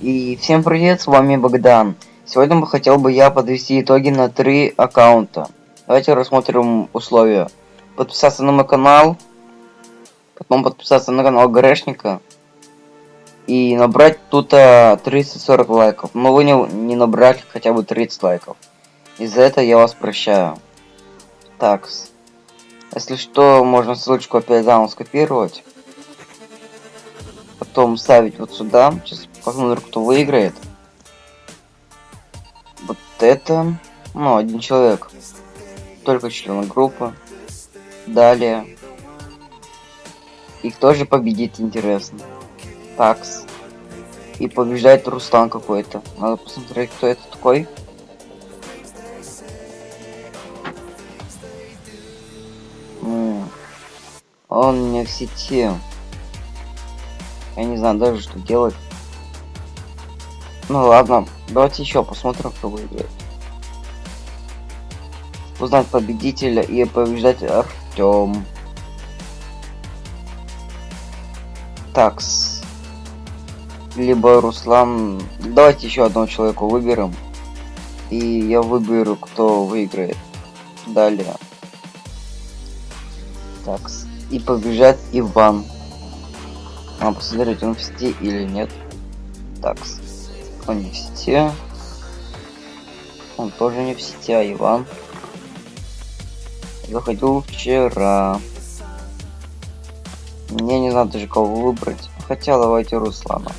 И всем привет, с вами Богдан. Сегодня бы хотел бы я подвести итоги на три аккаунта. Давайте рассмотрим условия. Подписаться на мой канал, потом подписаться на канал Грешника и набрать тут 30-40 лайков. Но вы не, не набрали хотя бы 30 лайков. Из-за этого я вас прощаю. Так, если что, можно ссылочку опять заново скопировать. Потом ставить вот сюда. Сейчас посмотрим, кто выиграет. Вот это. Ну, один человек. Только члены группы. Далее. И кто же победит, интересно. Такс. И побеждает Руслан какой-то. Надо посмотреть, кто это такой. Он не в сети. Я не знаю даже, что делать. Ну ладно, давайте еще посмотрим, кто выиграет. Узнать победителя и побеждать Артем. Такс. Либо Руслан. Давайте еще одного человека выберем. И я выберу, кто выиграет. Далее. Такс. И побежать Иван. Надо посмотреть, он в сети или нет. Такс. Он не в сети. Он тоже не в сети, а Иван. Заходил вчера. Мне не знаю даже кого выбрать. Хотя давайте Руслана.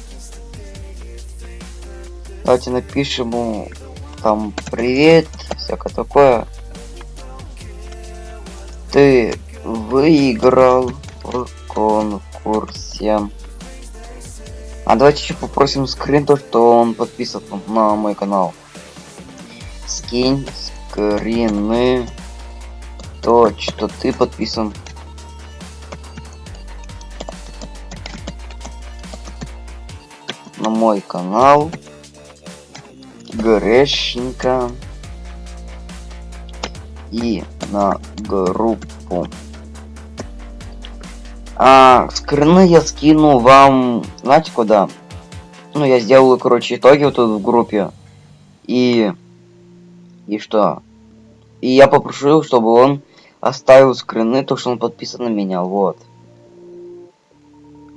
Давайте напишем ему там привет, всякое такое. Ты выиграл в конкурсе. А давайте еще попросим скрин то, что он подписан на мой канал. Скинь скрины то, что ты подписан. На мой канал. Грешника. И на группу. А, скрины я скину вам, знаете куда? Ну, я сделаю, короче, итоги вот тут в группе. И... И что? И я попрошу, чтобы он оставил скрины, то, что он подписан на меня, вот.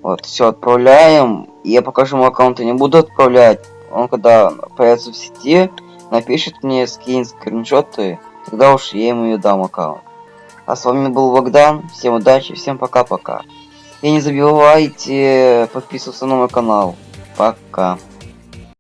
Вот, все, отправляем. Я пока что ему аккаунта не буду отправлять. Он когда появится в сети, напишет мне скин скриншоты, тогда уж я ему и дам аккаунт. А с вами был Богдан. Всем удачи, всем пока-пока. И не забывайте подписываться на мой канал. Пока.